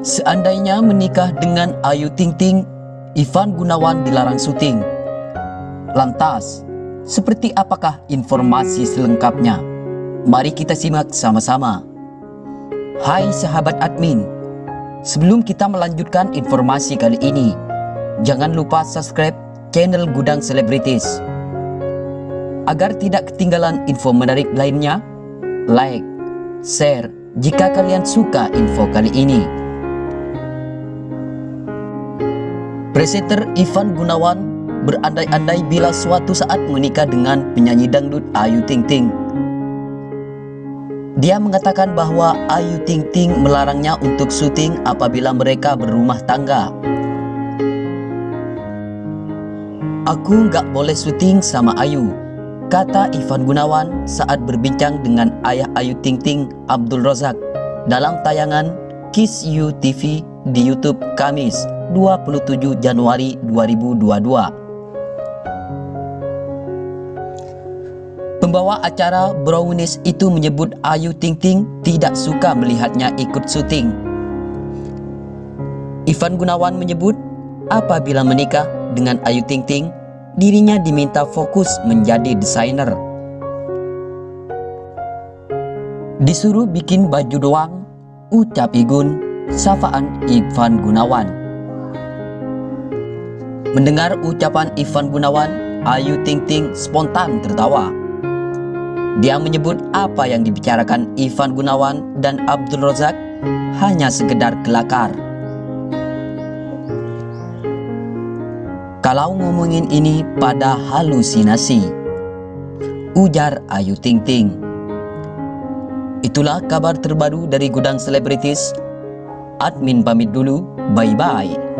Seandainya menikah dengan Ayu Ting Ting, Ivan Gunawan dilarang syuting. Lantas, seperti apakah informasi selengkapnya? Mari kita simak sama-sama. Hai sahabat admin, sebelum kita melanjutkan informasi kali ini, jangan lupa subscribe channel Gudang Selebritis. Agar tidak ketinggalan info menarik lainnya, like, share jika kalian suka info kali ini. Presenter Ivan Gunawan berandai-andai bila suatu saat menikah dengan penyanyi dangdut Ayu Ting Ting. Dia mengatakan bahwa Ayu Ting Ting melarangnya untuk syuting apabila mereka berumah tangga. Aku nggak boleh syuting sama Ayu, kata Ivan Gunawan saat berbincang dengan ayah Ayu Ting Ting, Abdul Rozak, dalam tayangan Kiss You TV di YouTube Kamis 27 Januari 2022. Pembawa acara Brownies itu menyebut Ayu Ting Ting tidak suka melihatnya ikut syuting. Ivan Gunawan menyebut apabila menikah dengan Ayu Ting Ting, dirinya diminta fokus menjadi desainer. Disuruh bikin baju doang, ucap Igun, safaan Ivan Gunawan. Mendengar ucapan Ivan Gunawan, Ayu Ting Ting spontan tertawa. Dia menyebut apa yang dibicarakan Ivan Gunawan dan Abdul Rozak hanya sekedar kelakar. Kalau ngomongin ini pada halusinasi, ujar Ayu Ting Ting. Itulah kabar terbaru dari Gudang Selebritis. Admin pamit dulu, bye-bye.